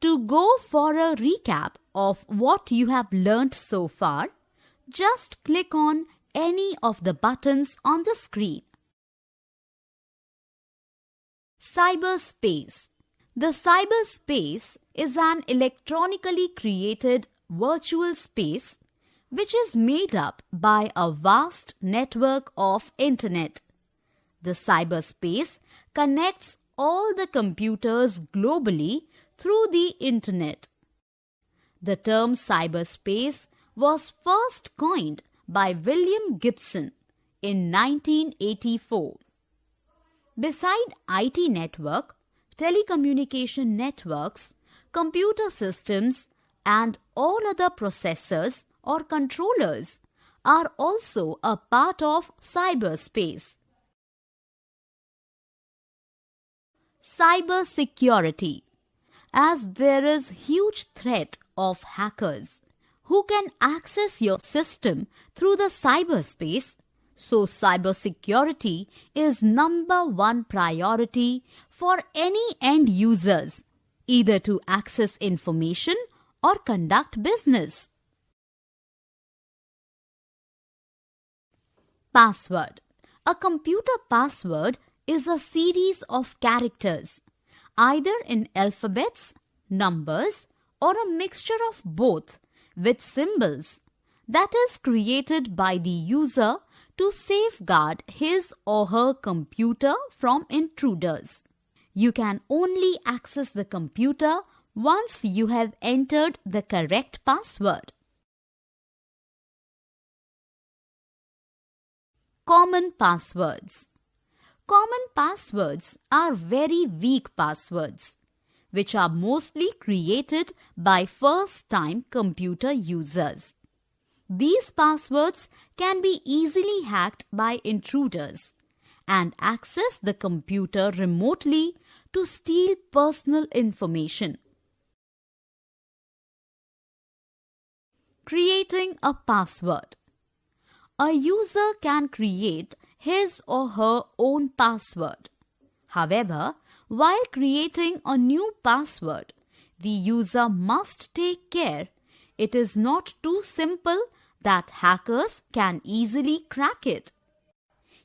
To go for a recap of what you have learnt so far, just click on any of the buttons on the screen. Cyberspace The cyberspace is an electronically created virtual space which is made up by a vast network of internet. The cyberspace connects all the computers globally through the internet. The term cyberspace was first coined by William Gibson in 1984. Beside IT network, telecommunication networks, computer systems and all other processors or controllers are also a part of cyberspace. Cybersecurity As there is huge threat of hackers who can access your system through the cyberspace, so cybersecurity is number one priority for any end users, either to access information or conduct business. Password A computer password is a series of characters, either in alphabets, numbers, or a mixture of both with symbols that is created by the user to safeguard his or her computer from intruders. You can only access the computer once you have entered the correct password. Common passwords Common passwords are very weak passwords, which are mostly created by first-time computer users. These passwords can be easily hacked by intruders and access the computer remotely to steal personal information. Creating a password a user can create his or her own password. However, while creating a new password, the user must take care it is not too simple that hackers can easily crack it.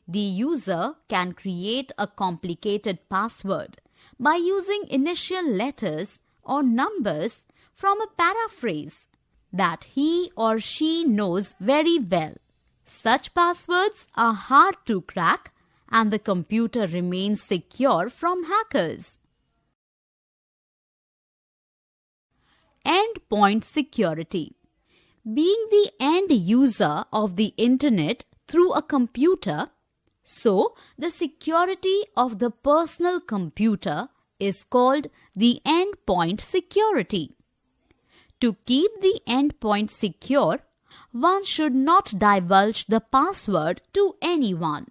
The user can create a complicated password by using initial letters or numbers from a paraphrase that he or she knows very well. Such passwords are hard to crack and the computer remains secure from hackers. Endpoint security Being the end user of the internet through a computer, so the security of the personal computer is called the endpoint security. To keep the endpoint secure, one should not divulge the password to anyone.